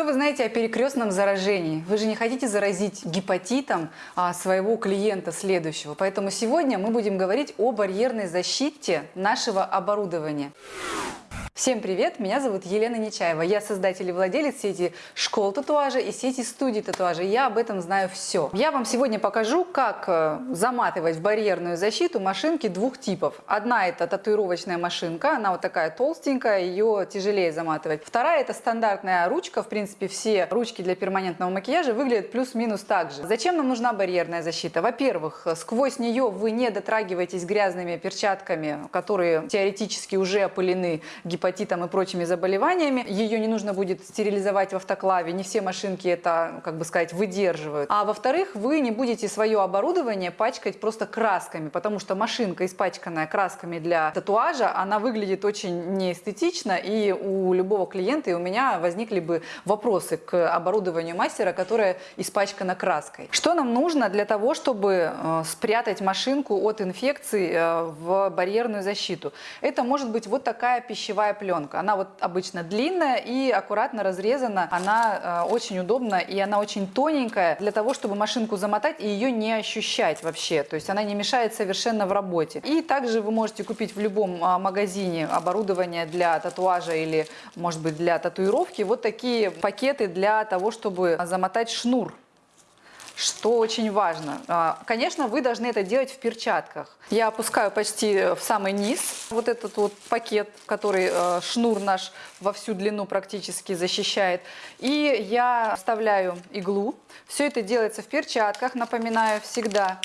Что вы знаете о перекрестном заражении? Вы же не хотите заразить гепатитом а, своего клиента следующего. Поэтому сегодня мы будем говорить о барьерной защите нашего оборудования. Всем привет! Меня зовут Елена Нечаева. Я создатель и владелец сети школ татуажа и сети студий татуажа. Я об этом знаю все. Я вам сегодня покажу, как э, заматывать в барьерную защиту машинки двух типов. Одна это татуировочная машинка, она вот такая толстенькая, ее тяжелее заматывать. Вторая это стандартная ручка. В принципе, все ручки для перманентного макияжа выглядят плюс-минус так же. Зачем нам нужна барьерная защита? Во-первых, сквозь нее вы не дотрагиваетесь грязными перчатками, которые теоретически уже опылены гепатитом гепатитом и прочими заболеваниями. Ее не нужно будет стерилизовать в автоклаве, не все машинки это, как бы сказать, выдерживают. А во-вторых, вы не будете свое оборудование пачкать просто красками, потому что машинка, испачканная красками для татуажа, она выглядит очень неэстетично, и у любого клиента, и у меня возникли бы вопросы к оборудованию мастера, которое испачкано краской. Что нам нужно для того, чтобы э, спрятать машинку от инфекции э, в барьерную защиту? Это может быть вот такая пищевая пленка. Она вот обычно длинная и аккуратно разрезана. Она э, очень удобна и она очень тоненькая для того, чтобы машинку замотать и ее не ощущать вообще. То есть она не мешает совершенно в работе. И также вы можете купить в любом э, магазине оборудование для татуажа или, может быть, для татуировки. Вот такие пакеты для того, чтобы замотать шнур что очень важно. А, конечно, вы должны это делать в перчатках. Я опускаю почти в самый низ вот этот вот пакет, который э, шнур наш во всю длину практически защищает. И я вставляю иглу. Все это делается в перчатках, напоминаю, всегда.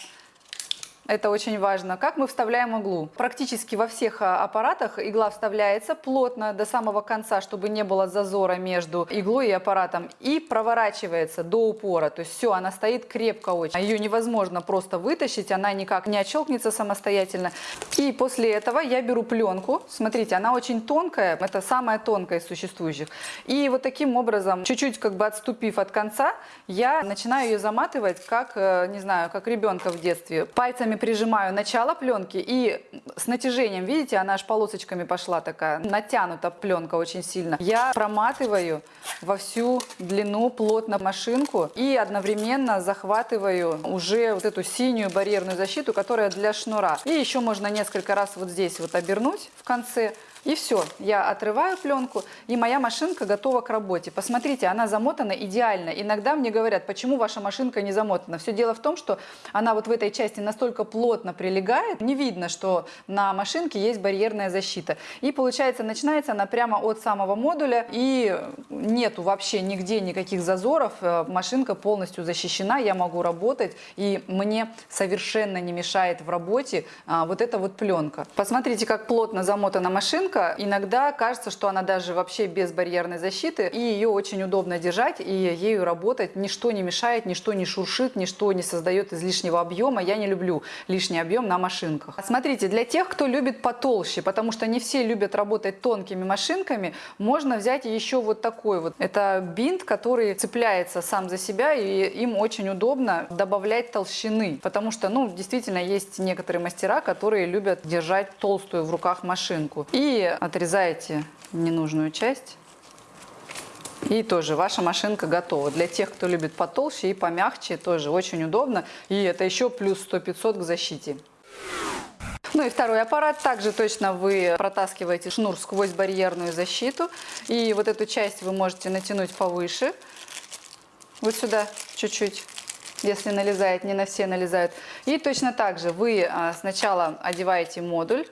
Это очень важно. Как мы вставляем иглу? Практически во всех а, аппаратах игла вставляется плотно до самого конца, чтобы не было зазора между иглой и аппаратом. И проворачивается до упора. То есть все, она стоит крепко очень. Ее невозможно просто вытащить, она никак не отщелкнется самостоятельно. И после этого я беру пленку. Смотрите, она очень тонкая. Это самая тонкая из существующих. И вот таким образом, чуть-чуть как бы отступив от конца, я начинаю ее заматывать, как, э, не знаю, как ребенка в детстве. Пальцами пальцами прижимаю начало пленки и с натяжением, видите, она аж полосочками пошла такая, натянута пленка очень сильно. Я проматываю во всю длину плотно машинку и одновременно захватываю уже вот эту синюю барьерную защиту, которая для шнура. И еще можно несколько раз вот здесь вот обернуть в конце, и все, я отрываю пленку, и моя машинка готова к работе. Посмотрите, она замотана идеально. Иногда мне говорят, почему ваша машинка не замотана. Все дело в том, что она вот в этой части настолько плотно прилегает, не видно, что на машинке есть барьерная защита. И получается, начинается она прямо от самого модуля, и нету вообще нигде никаких зазоров. Э, машинка полностью защищена, я могу работать, и мне совершенно не мешает в работе а, вот эта вот пленка. Посмотрите, как плотно замотана машинка штука. Иногда кажется, что она даже вообще без барьерной защиты, и ее очень удобно держать, и ею работать. Ничто не мешает, ничто не шуршит, ничто не создает излишнего объема. Я не люблю лишний объем на машинках. Смотрите, для тех, кто любит потолще, потому что не все любят работать тонкими машинками, можно взять еще вот такой вот. Это бинт, который цепляется сам за себя, и им очень удобно добавлять толщины, потому что, ну, действительно, есть некоторые мастера, которые любят держать толстую в руках машинку. И отрезаете ненужную часть. И тоже ваша машинка готова. Для тех, кто любит потолще и помягче, тоже очень удобно. И это еще плюс 100-500 к защите. Ну и второй аппарат. Также точно вы протаскиваете шнур сквозь барьерную защиту. И вот эту часть вы можете натянуть повыше. Вот сюда чуть-чуть если налезает, не на все налезают. И точно так же вы а, сначала одеваете модуль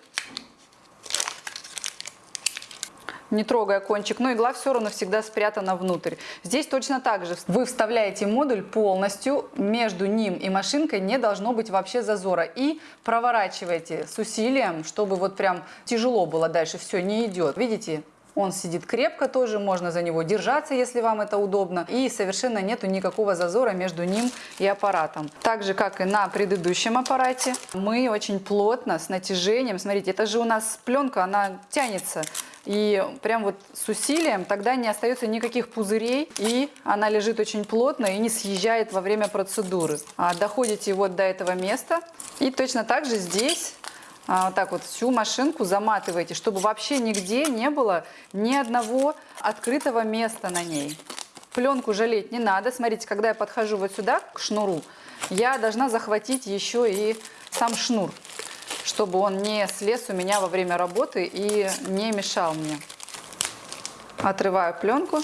не трогая кончик, но игла все равно всегда спрятана внутрь. Здесь точно так же. Вы вставляете модуль полностью, между ним и машинкой не должно быть вообще зазора. И проворачиваете с усилием, чтобы вот прям тяжело было дальше, все, не идет. Видите? Он сидит крепко тоже, можно за него держаться, если вам это удобно. И совершенно нету никакого зазора между ним и аппаратом. Так же, как и на предыдущем аппарате, мы очень плотно, с натяжением, смотрите, это же у нас пленка, она тянется и прям вот с усилием тогда не остается никаких пузырей, и она лежит очень плотно и не съезжает во время процедуры. А доходите вот до этого места, и точно так же здесь а, вот так вот всю машинку заматываете, чтобы вообще нигде не было ни одного открытого места на ней. Пленку жалеть не надо. Смотрите, когда я подхожу вот сюда к шнуру, я должна захватить еще и сам шнур, чтобы он не слез у меня во время работы и не мешал мне. Отрываю пленку.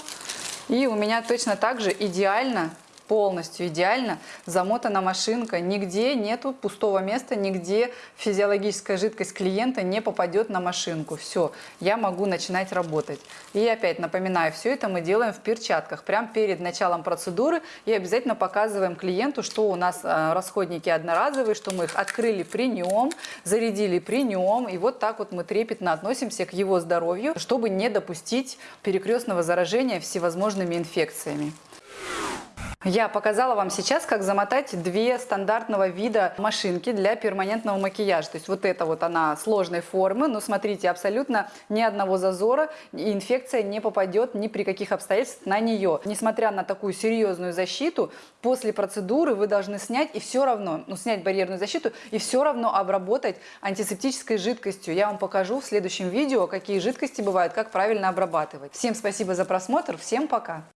И у меня точно так же идеально полностью идеально замотана машинка, нигде нету пустого места, нигде физиологическая жидкость клиента не попадет на машинку. Все, я могу начинать работать. И опять напоминаю, все это мы делаем в перчатках, прямо перед началом процедуры и обязательно показываем клиенту, что у нас э, расходники одноразовые, что мы их открыли при нем, зарядили при нем, и вот так вот мы трепетно относимся к его здоровью, чтобы не допустить перекрестного заражения всевозможными инфекциями. Я показала вам сейчас, как замотать две стандартного вида машинки для перманентного макияжа. То есть вот эта вот она сложной формы, но смотрите, абсолютно ни одного зазора, и инфекция не попадет ни при каких обстоятельствах на нее. Несмотря на такую серьезную защиту, после процедуры вы должны снять и все равно, ну снять барьерную защиту и все равно обработать антисептической жидкостью. Я вам покажу в следующем видео, какие жидкости бывают, как правильно обрабатывать. Всем спасибо за просмотр, всем пока!